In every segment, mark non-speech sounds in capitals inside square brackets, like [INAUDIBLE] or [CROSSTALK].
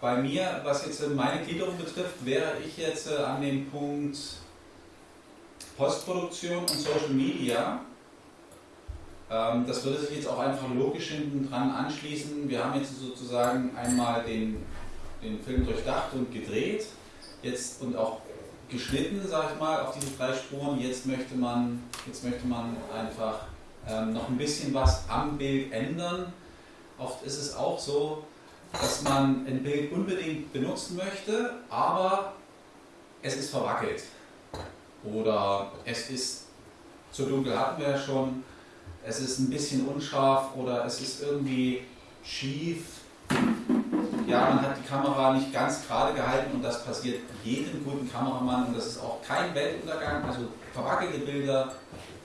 Bei mir, was jetzt meine Gliederung betrifft, wäre ich jetzt äh, an dem Punkt Postproduktion und Social Media. Ähm, das würde sich jetzt auch einfach logisch hinten dran anschließen. Wir haben jetzt sozusagen einmal den, den Film durchdacht und gedreht jetzt und auch geschnitten, sage ich mal, auf diese drei Spuren. Jetzt möchte man, jetzt möchte man einfach ähm, noch ein bisschen was am Bild ändern. Oft ist es auch so, dass man ein Bild unbedingt benutzen möchte, aber es ist verwackelt. Oder es ist zu dunkel, hatten wir ja schon, es ist ein bisschen unscharf oder es ist irgendwie schief. Ja, man hat die Kamera nicht ganz gerade gehalten und das passiert jedem guten Kameramann und das ist auch kein Weltuntergang. Also verwackelte Bilder,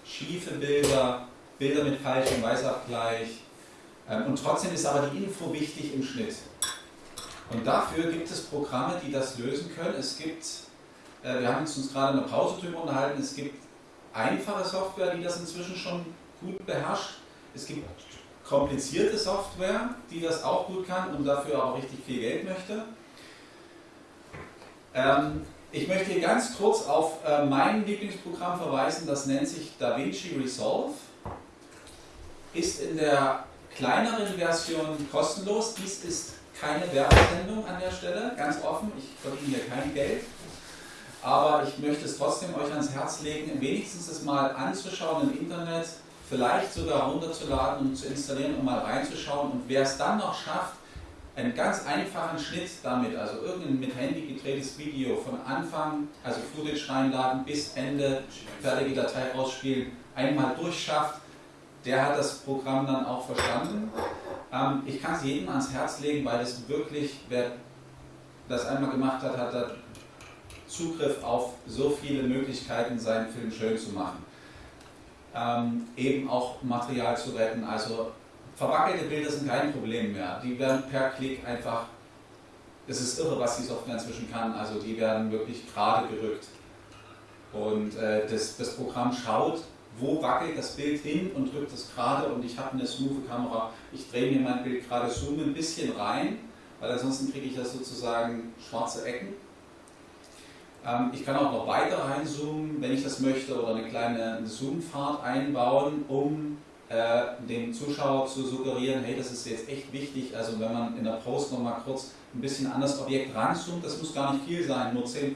schiefe Bilder, Bilder mit falschem Weißabgleich. Ähm, und trotzdem ist aber die Info wichtig im Schnitt. Und dafür gibt es Programme, die das lösen können. Es gibt, äh, wir haben uns gerade in der Pause drüber unterhalten, es gibt einfache Software, die das inzwischen schon gut beherrscht. Es gibt komplizierte Software, die das auch gut kann und dafür auch richtig viel Geld möchte. Ähm, ich möchte hier ganz kurz auf äh, mein Lieblingsprogramm verweisen, das nennt sich DaVinci Resolve. Ist in der kleineren Version kostenlos. Dies ist keine Werbesendung an der Stelle, ganz offen. Ich verdiene hier kein Geld. Aber ich möchte es trotzdem euch ans Herz legen, wenigstens es mal anzuschauen im Internet, vielleicht sogar runterzuladen und zu installieren, um mal reinzuschauen. Und wer es dann noch schafft, einen ganz einfachen Schnitt damit, also irgendein mit Handy gedrehtes Video von Anfang, also Footage reinladen bis Ende, fertige Datei ausspielen, einmal durchschafft, der hat das Programm dann auch verstanden. Ähm, ich kann es jedem ans Herz legen, weil es wirklich, wer das einmal gemacht hat, hat da Zugriff auf so viele Möglichkeiten, seinen Film schön zu machen ähm, eben auch Material zu retten. Also verwackelte Bilder sind kein Problem mehr. Die werden per Klick einfach, es ist irre, was die Software inzwischen kann, also die werden wirklich gerade gerückt. Und äh, das, das Programm schaut, wo wackelt das Bild hin und drückt es gerade und ich habe eine smooth Kamera, ich drehe mir mein Bild gerade, zoome ein bisschen rein, weil ansonsten kriege ich das sozusagen schwarze Ecken. Ähm, ich kann auch noch weiter reinzoomen, wenn ich das möchte, oder eine kleine Zoomfahrt einbauen, um äh, dem Zuschauer zu suggerieren, hey, das ist jetzt echt wichtig, also wenn man in der Post nochmal kurz ein bisschen an das Objekt ranzoomt, das muss gar nicht viel sein, nur 10%,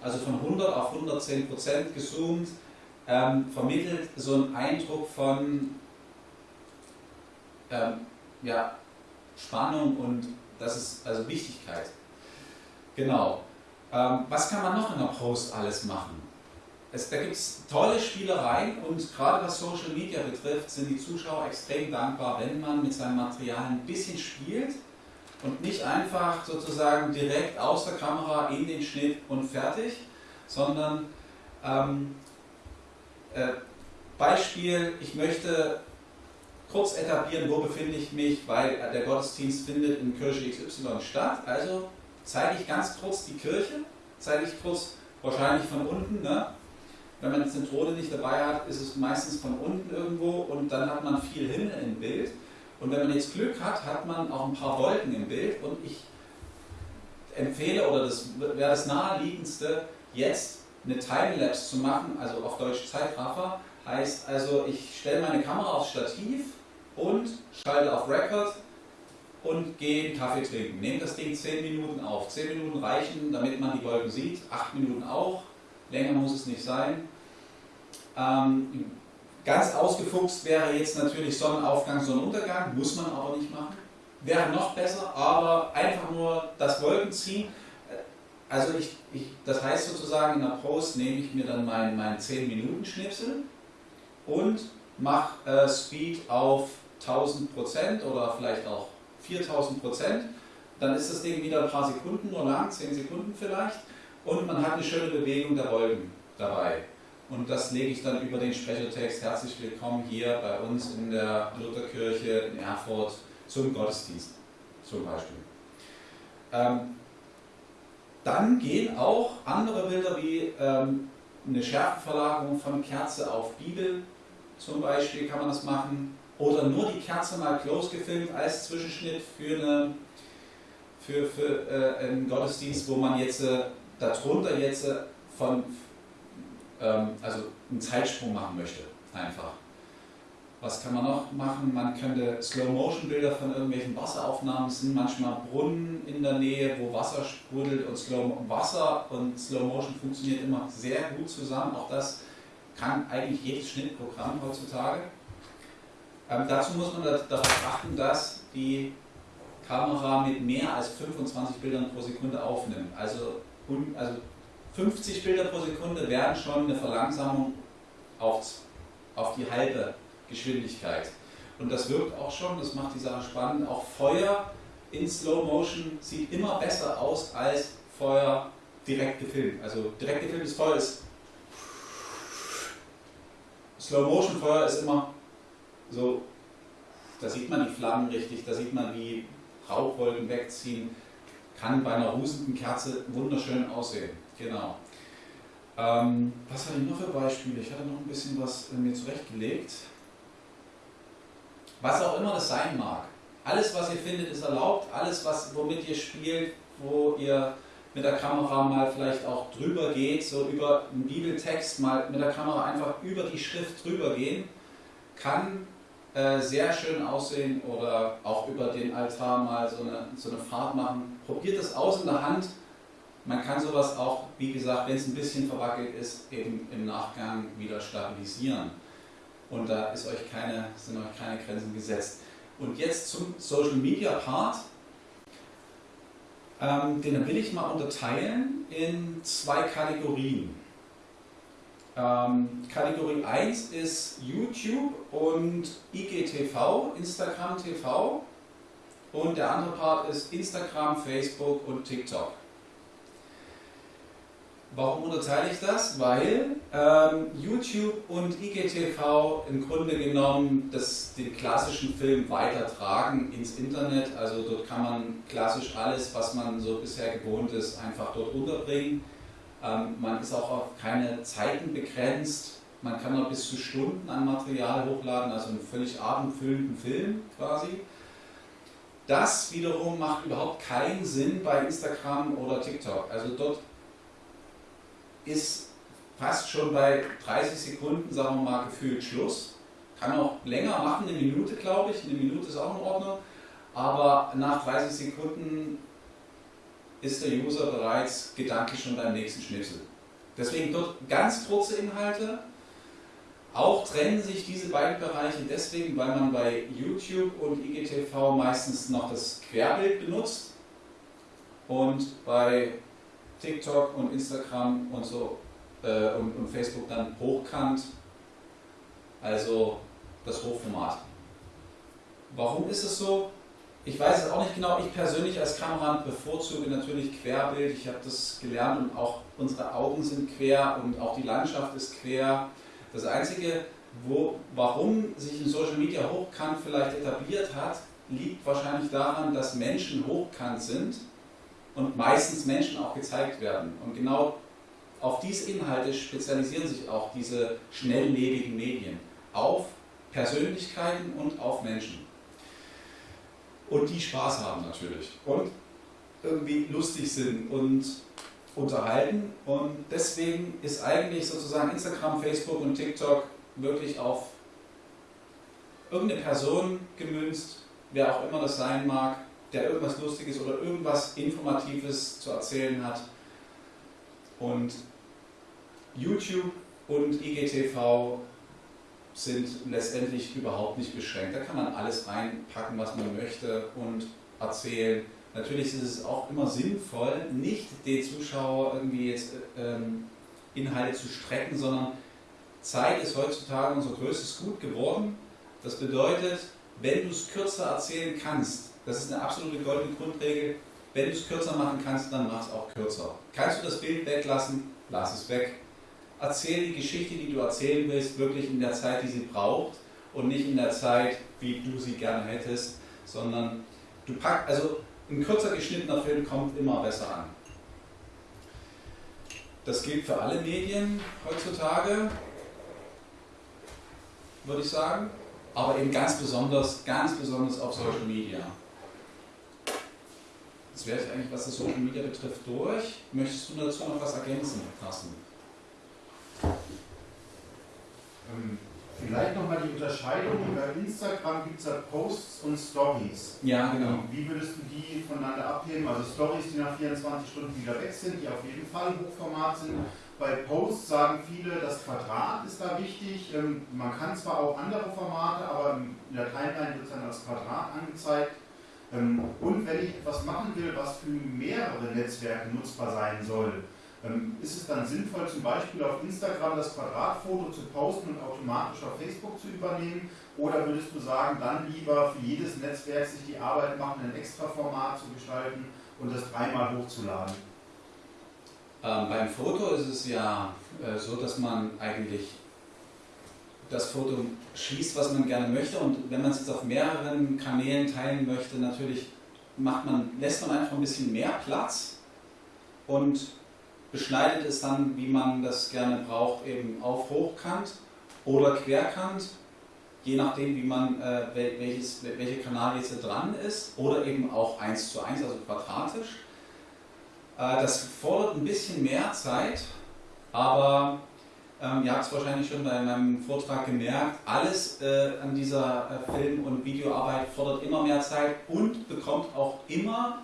also von 100 auf 110% gezoomt, ähm, vermittelt so einen Eindruck von ähm, ja, Spannung und das ist also Wichtigkeit. Genau. Ähm, was kann man noch in der Post alles machen? Es, da gibt es tolle Spielereien und gerade was Social Media betrifft, sind die Zuschauer extrem dankbar, wenn man mit seinem Material ein bisschen spielt und nicht einfach sozusagen direkt aus der Kamera in den Schnitt und fertig, sondern ähm, äh, Beispiel, ich möchte kurz etablieren, wo befinde ich mich, weil der Gottesdienst findet in Kirche XY statt. Also zeige ich ganz kurz die Kirche, zeige ich kurz wahrscheinlich von unten. Ne? Wenn man die Zentrone nicht dabei hat, ist es meistens von unten irgendwo und dann hat man viel Himmel im Bild. Und wenn man jetzt Glück hat, hat man auch ein paar Wolken im Bild und ich empfehle oder das wäre das naheliegendste, jetzt eine Timelapse zu machen, also auf Deutsch Zeitraffer, heißt also ich stelle meine Kamera aufs Stativ und schalte auf Record und gehen Kaffee trinken. Nehmen das Ding 10 Minuten auf. 10 Minuten reichen, damit man die Wolken sieht. 8 Minuten auch. Länger muss es nicht sein. Ähm, ganz ausgefuchst wäre jetzt natürlich Sonnenaufgang, Sonnenuntergang. Muss man aber nicht machen. Wäre noch besser, aber einfach nur das Wolkenziehen. Also ich, ich, das heißt sozusagen in der Post nehme ich mir dann meinen mein 10 Minuten Schnipsel und mache äh, Speed auf 1000 Prozent oder vielleicht auch 4000 Prozent, dann ist das Ding wieder ein paar Sekunden nur lang, 10 Sekunden vielleicht, und man hat eine schöne Bewegung der Wolken dabei. Und das lege ich dann über den Sprechertext. Herzlich willkommen hier bei uns in der Lutherkirche in Erfurt zum Gottesdienst, zum Beispiel. Ähm, dann gehen auch andere Bilder wie ähm, eine Schärfenverlagerung von Kerze auf Bibel, zum Beispiel kann man das machen, oder nur die Kerze mal close gefilmt als Zwischenschnitt für, eine, für, für äh, einen Gottesdienst, wo man jetzt äh, darunter jetzt äh, von, ähm, also einen Zeitsprung machen möchte, einfach. Was kann man noch machen? Man könnte Slow-Motion-Bilder von irgendwelchen Wasseraufnahmen, es sind manchmal Brunnen in der Nähe, wo Wasser sprudelt und Slow Wasser und Slow-Motion funktioniert immer sehr gut zusammen. Auch das kann eigentlich jedes Schnittprogramm heutzutage. Ähm, dazu muss man darauf achten, dass die Kamera mit mehr als 25 Bildern pro Sekunde aufnimmt. Also, also 50 Bilder pro Sekunde wären schon eine Verlangsamung auf, auf die halbe Geschwindigkeit. Und das wirkt auch schon, das macht die Sache spannend. Auch Feuer in Slow Motion sieht immer besser aus als Feuer direkt gefilmt. Also direkt gefilmtes Feuer ist Slow Motion Feuer ist immer so, da sieht man die Flammen richtig, da sieht man wie Rauchwolken wegziehen. Kann bei einer rusenden Kerze wunderschön aussehen. Genau. Ähm, was hatte ich noch für Beispiele? Ich hatte noch ein bisschen was mir zurechtgelegt was auch immer das sein mag. Alles, was ihr findet, ist erlaubt. Alles, was, womit ihr spielt, wo ihr mit der Kamera mal vielleicht auch drüber geht, so über einen Bibeltext mal mit der Kamera einfach über die Schrift drüber gehen, kann äh, sehr schön aussehen oder auch über den Altar mal so eine, so eine Fahrt machen. Probiert es aus in der Hand. Man kann sowas auch, wie gesagt, wenn es ein bisschen verwackelt ist, eben im Nachgang wieder stabilisieren und da ist euch keine, sind euch keine Grenzen gesetzt. Und jetzt zum Social Media Part. Ähm, den will ich mal unterteilen in zwei Kategorien. Ähm, Kategorie 1 ist YouTube und IGTV, Instagram TV. Und der andere Part ist Instagram, Facebook und TikTok. Warum unterteile ich das? Weil ähm, YouTube und IGTV im Grunde genommen das, den klassischen Film weitertragen ins Internet. Also dort kann man klassisch alles, was man so bisher gewohnt ist, einfach dort unterbringen. Ähm, man ist auch auf keine Zeiten begrenzt. Man kann noch bis zu Stunden an Material hochladen, also einen völlig abendfüllenden Film quasi. Das wiederum macht überhaupt keinen Sinn bei Instagram oder TikTok. Also dort ist fast schon bei 30 Sekunden, sagen wir mal, gefühlt Schluss. Kann auch länger machen, eine Minute glaube ich, eine Minute ist auch in Ordnung, aber nach 30 Sekunden ist der User bereits gedanklich schon beim nächsten Schnipsel. Deswegen dort ganz kurze Inhalte. Auch trennen sich diese beiden Bereiche deswegen, weil man bei YouTube und IGTV meistens noch das Querbild benutzt und bei TikTok und Instagram und so äh, und, und Facebook dann hochkant, also das Hochformat. Warum ist es so? Ich weiß es auch nicht genau. Ich persönlich als Kameramann bevorzuge natürlich Querbild. Ich habe das gelernt und auch unsere Augen sind quer und auch die Landschaft ist quer. Das Einzige, wo, warum sich ein Social Media hochkant vielleicht etabliert hat, liegt wahrscheinlich daran, dass Menschen hochkant sind und meistens Menschen auch gezeigt werden. Und genau auf diese Inhalte spezialisieren sich auch diese schnelllebigen Medien. Auf Persönlichkeiten und auf Menschen. Und die Spaß haben natürlich. Und irgendwie lustig sind und unterhalten. Und deswegen ist eigentlich sozusagen Instagram, Facebook und TikTok wirklich auf irgendeine Person gemünzt, wer auch immer das sein mag, der irgendwas Lustiges oder irgendwas Informatives zu erzählen hat. Und YouTube und IGTV sind letztendlich überhaupt nicht beschränkt. Da kann man alles reinpacken, was man möchte und erzählen. Natürlich ist es auch immer sinnvoll, nicht den Zuschauer irgendwie jetzt ähm, Inhalte zu strecken, sondern Zeit ist heutzutage unser größtes Gut geworden. Das bedeutet, wenn du es kürzer erzählen kannst, das ist eine absolute goldene Grundregel. Wenn du es kürzer machen kannst, dann mach es auch kürzer. Kannst du das Bild weglassen, lass es weg. Erzähl die Geschichte, die du erzählen willst, wirklich in der Zeit, die sie braucht und nicht in der Zeit, wie du sie gerne hättest, sondern du packst, also ein kürzer geschnittener Film kommt immer besser an. Das gilt für alle Medien heutzutage, würde ich sagen. aber eben ganz besonders, ganz besonders auf Social Media. Das wäre eigentlich, was das Social Media betrifft, durch. Möchtest du dazu noch was ergänzen, Carsten? Ähm, vielleicht nochmal die Unterscheidung. Bei Instagram gibt es ja Posts und Stories. Ja, genau. Wie würdest du die voneinander abheben? Also Stories, die nach 24 Stunden wieder weg sind, die auf jeden Fall Hochformat sind. Bei Posts sagen viele, das Quadrat ist da wichtig. Ähm, man kann zwar auch andere Formate, aber in der Timeline wird es dann als Quadrat angezeigt. Ähm, und wenn ich etwas machen will, was für mehrere Netzwerke nutzbar sein soll, ähm, ist es dann sinnvoll, zum Beispiel auf Instagram das Quadratfoto zu posten und automatisch auf Facebook zu übernehmen? Oder würdest du sagen, dann lieber für jedes Netzwerk sich die Arbeit machen, ein extra Format zu gestalten und das dreimal hochzuladen? Ähm, beim Foto ist es ja äh, so, dass man eigentlich das Foto schließt, was man gerne möchte und wenn man es jetzt auf mehreren Kanälen teilen möchte, natürlich macht man, lässt man einfach ein bisschen mehr Platz und beschneidet es dann, wie man das gerne braucht, eben auf Hochkant oder Querkant, je nachdem, wie man, äh, welches, welcher Kanal jetzt dran ist, oder eben auch 1 zu 1, also quadratisch. Äh, das fordert ein bisschen mehr Zeit, aber ähm, ihr habt es wahrscheinlich schon bei meinem Vortrag gemerkt, alles äh, an dieser äh, Film- und Videoarbeit fordert immer mehr Zeit und bekommt auch immer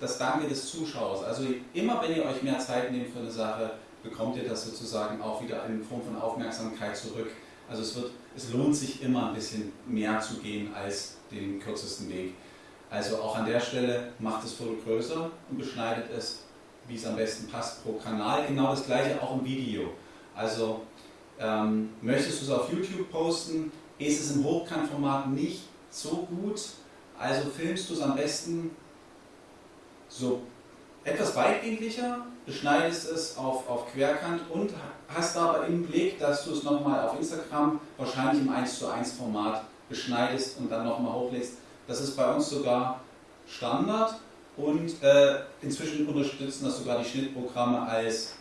das Danke des Zuschauers. Also immer wenn ihr euch mehr Zeit nehmt für eine Sache, bekommt ihr das sozusagen auch wieder in Form von Aufmerksamkeit zurück. Also es, wird, es lohnt sich immer ein bisschen mehr zu gehen als den kürzesten Weg. Also auch an der Stelle macht das Foto größer und beschneidet es, wie es am besten passt pro Kanal. Genau das gleiche auch im Video. Also ähm, möchtest du es auf YouTube posten, ist es im Hochkantformat nicht so gut, also filmst du es am besten so etwas weitwinkliger, beschneidest es auf, auf Querkant und hast aber im Blick, dass du es nochmal auf Instagram wahrscheinlich im 1 zu 1 Format beschneidest und dann nochmal hochlädst. Das ist bei uns sogar Standard und äh, inzwischen unterstützen das sogar die Schnittprogramme als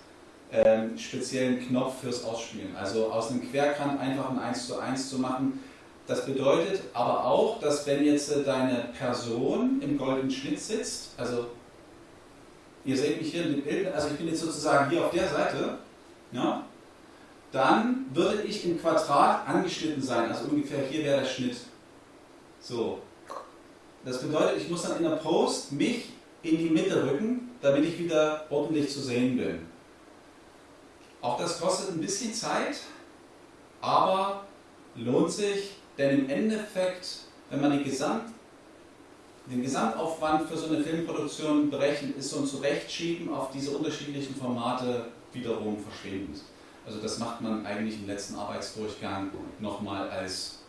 äh, speziellen Knopf fürs Ausspielen. Also aus einem Querkant einfach ein 1 zu 1 zu machen. Das bedeutet aber auch, dass wenn jetzt äh, deine Person im goldenen Schnitt sitzt, also ihr seht mich hier in dem Bild, also ich bin jetzt sozusagen hier auf der Seite, ja, dann würde ich im Quadrat angeschnitten sein, also ungefähr hier wäre der Schnitt. So. Das bedeutet, ich muss dann in der Post mich in die Mitte rücken, damit ich wieder ordentlich zu sehen bin. Auch das kostet ein bisschen Zeit, aber lohnt sich, denn im Endeffekt, wenn man die Gesamt den Gesamtaufwand für so eine Filmproduktion berechnet, ist so ein Zurechtschieben auf diese unterschiedlichen Formate wiederum verschwindend. Also das macht man eigentlich im letzten Arbeitsdurchgang nochmal als,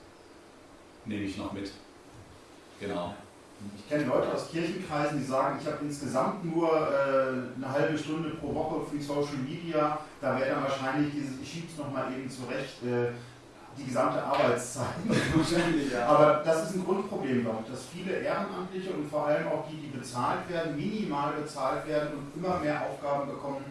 nehme ich noch mit. Genau. Ich kenne Leute aus Kirchenkreisen, die sagen, ich habe insgesamt nur äh, eine halbe Stunde pro Woche für Social Media. Da wäre dann wahrscheinlich dieses, ich schiebe es nochmal eben zurecht, äh, die gesamte Arbeitszeit. [LAUGHS] ja. Aber das ist ein Grundproblem, glaube ich, dass viele Ehrenamtliche und vor allem auch die, die bezahlt werden, minimal bezahlt werden und immer mehr Aufgaben bekommen.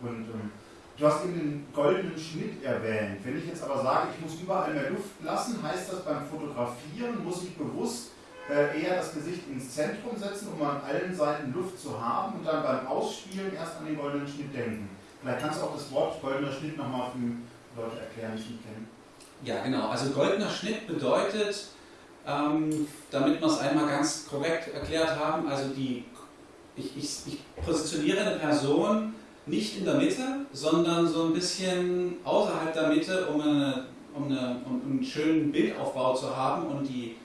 Und ähm, du hast eben den goldenen Schnitt erwähnt. Wenn ich jetzt aber sage, ich muss überall mehr Luft lassen, heißt das beim Fotografieren, muss ich bewusst eher das Gesicht ins Zentrum setzen, um an allen Seiten Luft zu haben und dann beim Ausspielen erst an den goldenen Schnitt denken. Vielleicht kannst du auch das Wort goldener Schnitt nochmal für Leute erklären, die es nicht kennen. Ja, genau. Also goldener Schnitt bedeutet, ähm, damit wir es einmal ganz korrekt erklärt haben, also die, ich, ich, ich positioniere eine Person nicht in der Mitte, sondern so ein bisschen außerhalb der Mitte, um, eine, um, eine, um einen schönen Bildaufbau zu haben und die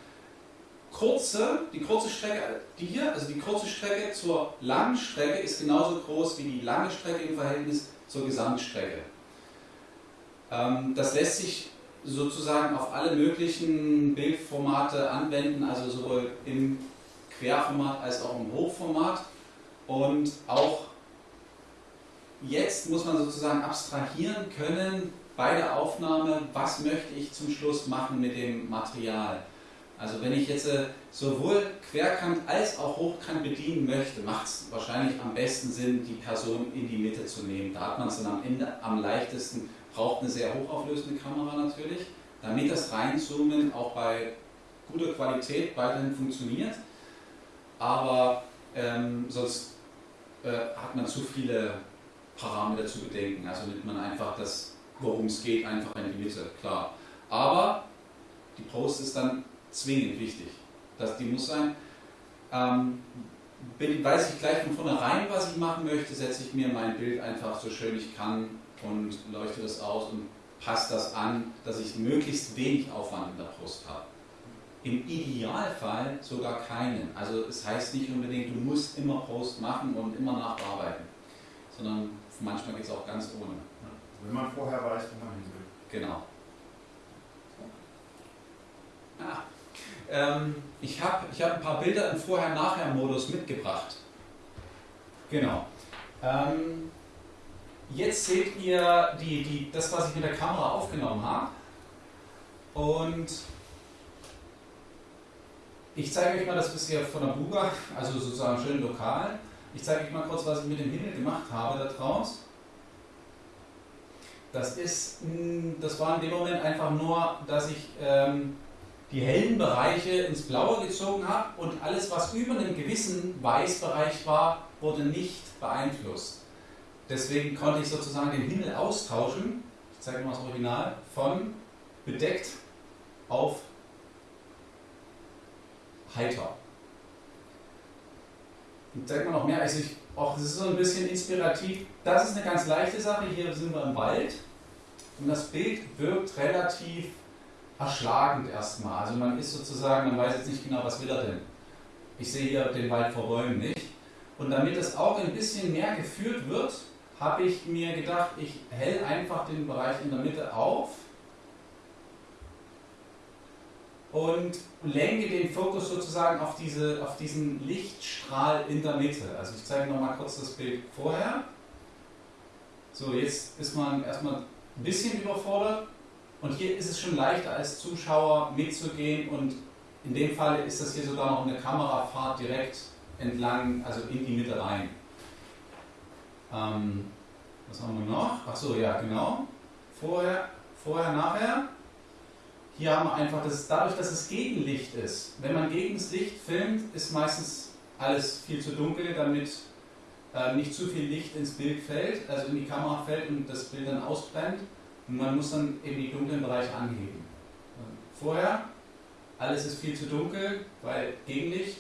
kurze, die kurze Strecke, die hier, also die kurze Strecke zur langen Strecke ist genauso groß wie die lange Strecke im Verhältnis zur Gesamtstrecke. Ähm, das lässt sich sozusagen auf alle möglichen Bildformate anwenden, also sowohl im Querformat als auch im Hochformat. Und auch jetzt muss man sozusagen abstrahieren können bei der Aufnahme, was möchte ich zum Schluss machen mit dem Material. Also wenn ich jetzt äh, sowohl Querkant als auch Hochkant bedienen möchte, macht es wahrscheinlich am besten Sinn, die Person in die Mitte zu nehmen. Da hat man es dann am Ende am leichtesten braucht eine sehr hochauflösende Kamera natürlich, damit das Reinzoomen auch bei guter Qualität weiterhin funktioniert. Aber ähm, sonst äh, hat man zu viele Parameter zu bedenken. Also nimmt man einfach das, worum es geht, einfach in die Mitte, klar. Aber die Post ist dann zwingend wichtig. Das, die muss sein. Ähm, bin, weiß ich gleich von vornherein, was ich machen möchte, setze ich mir mein Bild einfach so schön ich kann und leuchte das aus und passe das an, dass ich möglichst wenig Aufwand in der Post habe. Im Idealfall sogar keinen. Also es heißt nicht unbedingt, du musst immer Post machen und immer nachbearbeiten, sondern manchmal geht es auch ganz ohne. Wenn man vorher weiß, wo man hin will. Genau. Ah, ähm, ich habe ich hab ein paar Bilder im Vorher-Nachher-Modus mitgebracht. Genau. Ähm, jetzt seht ihr die, die, das, was ich mit der Kamera aufgenommen habe. Und ich zeige euch mal das bisher von der Buga, also sozusagen schön lokal. Ich zeige euch mal kurz, was ich mit dem Himmel gemacht habe da draußen. Das ist, das war in dem Moment einfach nur, dass ich ähm, die hellen Bereiche ins Blaue gezogen habe und alles, was über einem gewissen Weißbereich war, wurde nicht beeinflusst. Deswegen konnte ich sozusagen den Himmel austauschen, ich zeige mal das Original, von bedeckt auf heiter. Und zeigt man noch mehr, also ich, auch das ist so ein bisschen inspirativ. Das ist eine ganz leichte Sache, hier sind wir im Wald und das Bild wirkt relativ erschlagend erstmal. Also man ist sozusagen, man weiß jetzt nicht genau, was will er denn. Ich sehe hier den Wald vor Bäumen nicht. Und damit es auch ein bisschen mehr geführt wird, habe ich mir gedacht, ich hell einfach den Bereich in der Mitte auf und lenke den Fokus sozusagen auf, diese, auf diesen Lichtstrahl in der Mitte. Also ich zeige noch mal kurz das Bild vorher. So, jetzt ist man erstmal ein bisschen überfordert und hier ist es schon leichter als Zuschauer mitzugehen und in dem Fall ist das hier sogar noch eine Kamerafahrt direkt entlang, also in die Mitte rein. Ähm, was haben wir noch? Achso, ja, genau. Vorher, vorher, nachher. Hier haben wir einfach, das, dadurch, dass es Gegenlicht ist. Wenn man gegen das Licht filmt, ist meistens alles viel zu dunkel, damit äh, nicht zu viel Licht ins Bild fällt, also in die Kamera fällt und das Bild dann ausbrennt. Und man muss dann eben die dunklen Bereiche anheben. Vorher, alles ist viel zu dunkel, weil Gegenlicht.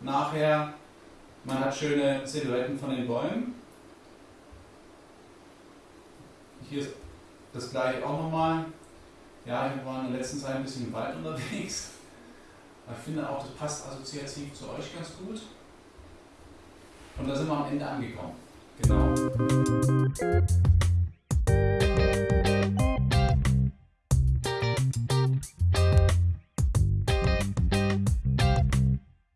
Nachher, man hat schöne Silhouetten von den Bäumen. Hier ist das gleiche auch nochmal. Ja, wir waren in der letzten Zeit ein bisschen im Wald unterwegs. Ich finde auch, das passt assoziativ zu euch ganz gut. Und da sind wir am Ende angekommen. Genau.